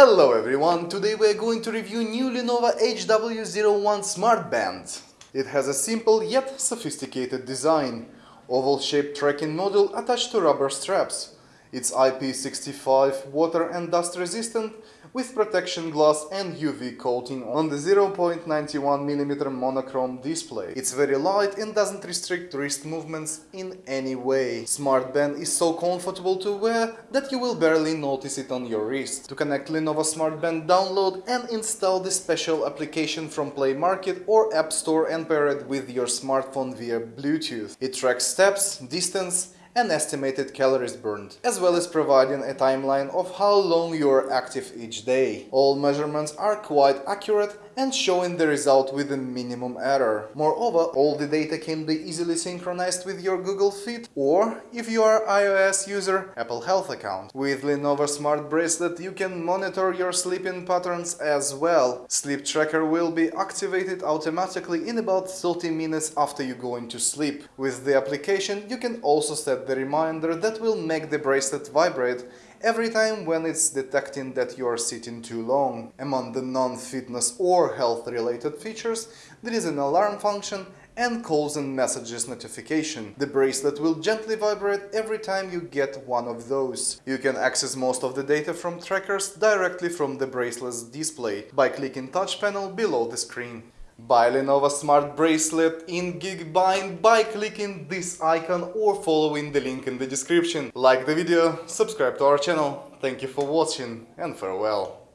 Hello everyone, today we are going to review new Lenovo HW01 Smart Band. It has a simple yet sophisticated design, oval-shaped tracking module attached to rubber straps. It's IP65 water and dust resistant with protection glass and UV coating on the 0.91mm monochrome display. It's very light and doesn't restrict wrist movements in any way. Smart Band is so comfortable to wear that you will barely notice it on your wrist. To connect Lenovo Smart Band download and install the special application from Play Market or App Store and pair it with your smartphone via Bluetooth. It tracks steps, distance and estimated calories burned, as well as providing a timeline of how long you are active each day. All measurements are quite accurate and showing the result with a minimum error. Moreover, all the data can be easily synchronized with your Google Fit or, if you are iOS user, Apple Health account. With Lenovo Smart Bracelet you can monitor your sleeping patterns as well. Sleep tracker will be activated automatically in about 30 minutes after you go into sleep. With the application you can also set the reminder that will make the bracelet vibrate every time when it's detecting that you are sitting too long. Among the non-fitness or health-related features, there is an alarm function and calls and messages notification. The bracelet will gently vibrate every time you get one of those. You can access most of the data from trackers directly from the bracelet's display by clicking touch panel below the screen. Buy Lenovo Smart Bracelet in Geekbuying by clicking this icon or following the link in the description. Like the video, subscribe to our channel. Thank you for watching and farewell.